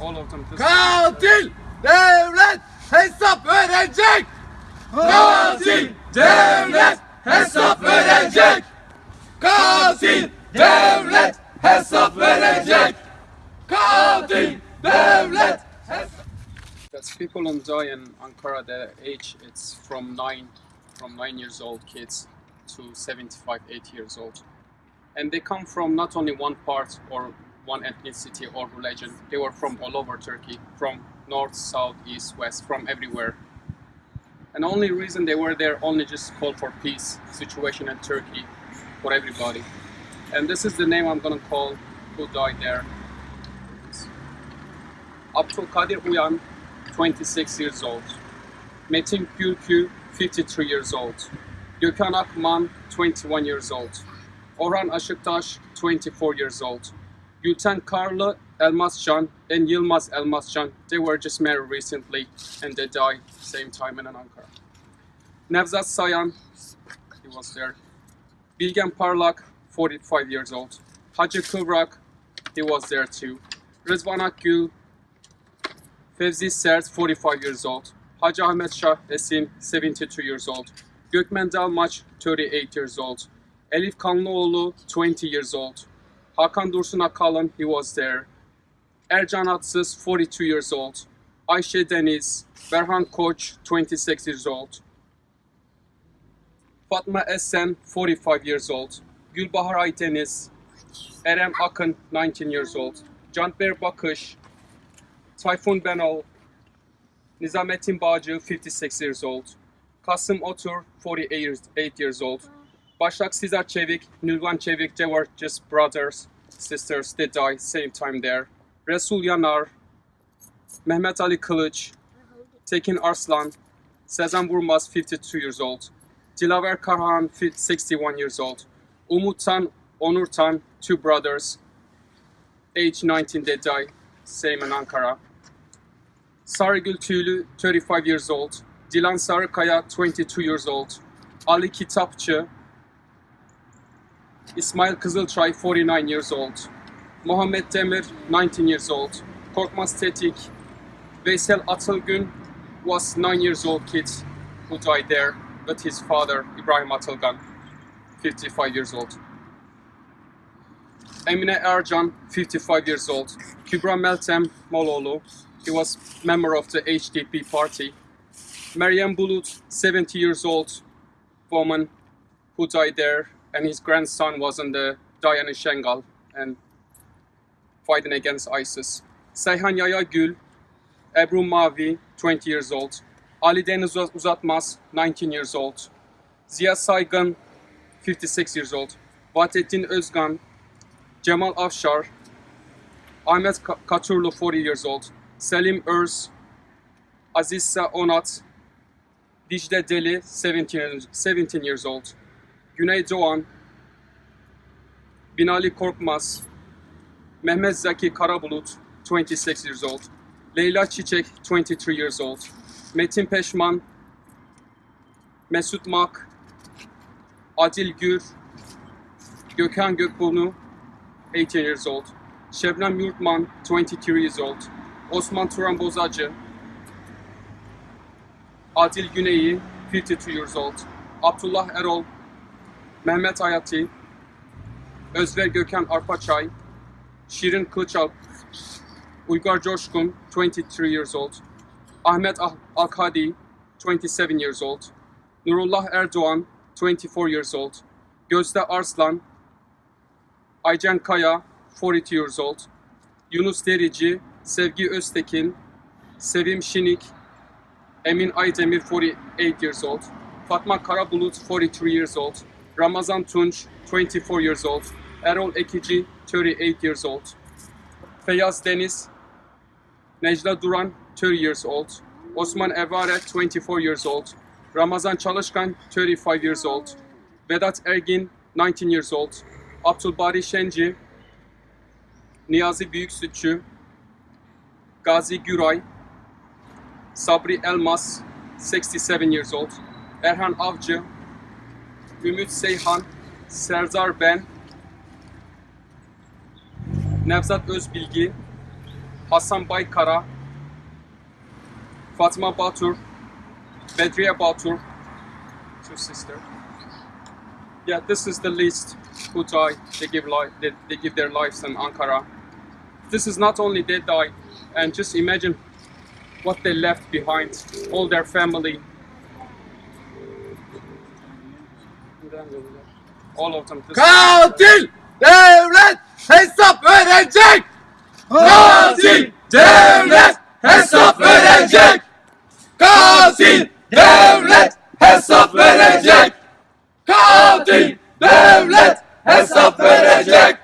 all of them. Katil devlet hesap verecek. Katil devlet hesap verecek. Katil devlet hesap verecek. Katil devlet Because people die in Ankara, the age it's from nine, from nine years old kids to 75, 8 years old. And they come from not only one part or one ethnicity or religion, they were from all over Turkey, from north, south, east, west, from everywhere. And only reason they were there only just call for peace situation in Turkey for everybody. And this is the name I'm gonna call who died there. Abdul Kadir Uyan, 26 years old. Metin Gülkü, 53 years old. Gökhan Akman, 21 years old. Orhan Aşıktaş, 24 years old. Gülten Karlı, Elmascan, and Yılmaz Elmascan, they were just married recently and they died same time in Ankara. Nevzat Sayan, he was there. Bilgen Parlak, 45 years old. Hacı Kıvrak, he was there too. Rızvan Akgül, Fevzi Sert, 45 years old. Hacı Ahmet Shah Esim, 72 years old. Gökmen Dalmaç, 38 years old. Elif Kanlıoğlu, 20 years old. Hakan Dursun Akalın, he was there. Ercan Atsız, 42 years old. Ayşe Deniz, Berhan Koç, 26 years old. Fatma Esen, 45 years old. Gülbahar Aydeniz, Erem Akın, 19 years old. Canber Bakış, Tayfun Benal, Nizamettin Bağcı, 56 years old. Kasım Otur, 48 years, 8 years old. Başak Sizar Çevik, Nilvan Çevik, they were just brothers, sisters, they died same time there. Resul Yanar, Mehmet Ali Kılıç, Tekin Arslan, Sezen Vurmaz, 52 years old. Dilaver Karhan, 61 years old. Umut Tan, Onur Tan, two brothers, age 19 they died, same in Ankara. Sarıgül Tüylü, 35 years old. Dilan Sarıkaya, 22 years old. Ali Kitapçı, İsmail Kızılçay, 49 years old. Muhammed Demir, 19 years old. Korkmaz Tetik, Veysel Atılgan was 9 years old kid who died there with his father, Ibrahim Atılgan, 55 years old. Emine Ercan, 55 years old. Kübra Meltem Moloğlu, he was member of the HDP party. Meryem Bulut, 70 years old woman who died there, and his grandson was in the Dayanı Şengal and fighting against ISIS. Seyhan Yaya Gül, Ebru Mavi, 20 years old. Ali Deniz Uzatmaz, 19 years old. Ziya Saygın, 56 years old. Vahdettin Özgan, Cemal Afşar, Ahmet Ka- Katurlu, 40 years old. Selim Öz, Azizsa Onat, Dicle Deli, 17, 17 years old. Güney Doğan, Binali Korkmaz, Mehmet Zaki Karabulut, 26 years old. Leyla Çiçek, 23 years old. Metin Peşman, Mesut Mak, Adil Gür, Gökhan Gökburnu, 18 years old. Şebnem Yurtman, 22 years old. Osman Turan Bozacı, Adil Güneyi, 52 years old. Abdullah Erol, Mehmet Hayati, Özver Gökhan Arpaçay, Şirin Kılıçalp, Uygar Coşkun, 23 years old. Ahmet Al- Alkadi, 27 years old. Nurullah Erdoğan, 24 years old. Gözde Arslan, Aycan Kaya, 42 years old. Yunus Derici, Sevgi Öztekin, Sevim Şinik, Emin Aydemir, 48 years old. Fatma Karabulut, 43 years old. Ramazan Tunç, 24 years old. Erol Ekici, 38 years old. Feyyaz Deniz, Necla Duran, 30 years old. Osman Evare, 24 years old. Ramazan Çalışkan, 35 years old. Vedat Ergin, 19 years old. Abdülbari Şenci, Niyazi Büyüksütçü, Gazi Güray, Sabri Elmas, 67 years old. Erhan Avcı, Ümit Seyhan, Serdar Ben, Nevzat Özbilgi, Hasan Baykara, Fatma Batur, Bedriye Batur, two sister. Yeah, this is the list who died. They give life. They, they give their lives in Ankara. This is not only they died, and just imagine what they left behind, all their family. Katil devlet hesap verecek. Katil devlet hesap verecek. Katil devlet hesap verecek. Katil devlet hesap verecek.